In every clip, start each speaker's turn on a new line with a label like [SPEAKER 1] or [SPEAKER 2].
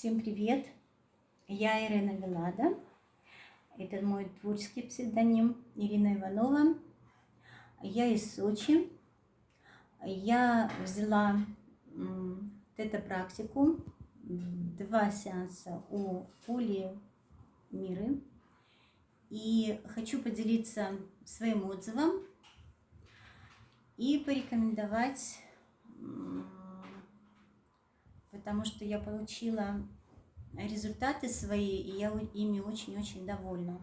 [SPEAKER 1] Всем привет! Я Ирина Велада. Это мой творческий псевдоним Ирина Иванова. Я из Сочи. Я взяла тета-практику, два сеанса у Поли Миры. И хочу поделиться своим отзывом и порекомендовать потому что я получила результаты свои, и я ими очень-очень довольна.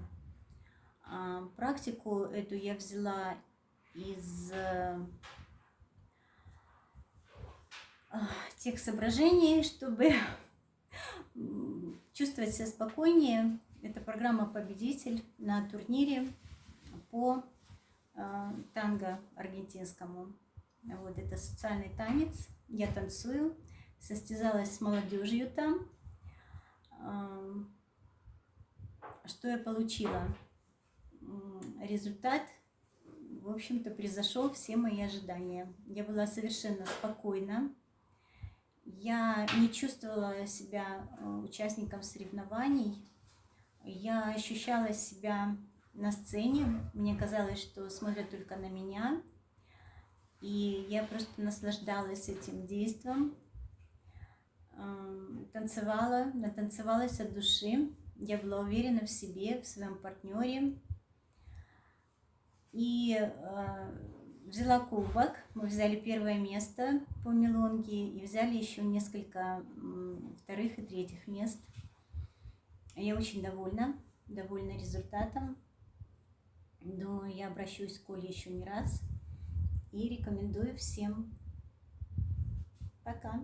[SPEAKER 1] А, практику эту я взяла из а, тех соображений, чтобы чувствовать себя спокойнее. Это программа «Победитель» на турнире по а, танго аргентинскому. Вот это социальный танец. Я танцую состязалась с молодежью там. Что я получила? Результат, в общем-то, превзошел все мои ожидания. Я была совершенно спокойна. Я не чувствовала себя э, участником соревнований. Я ощущала себя на сцене. Мне казалось, что смотрят только на меня. И я просто наслаждалась этим действием танцевала, натанцевалась от души. Я была уверена в себе, в своем партнере. И э, взяла кубок. Мы взяли первое место по мелонге и взяли еще несколько вторых и третьих мест. Я очень довольна, довольна результатом. Думаю, я обращусь к Оле еще не раз и рекомендую всем. Пока!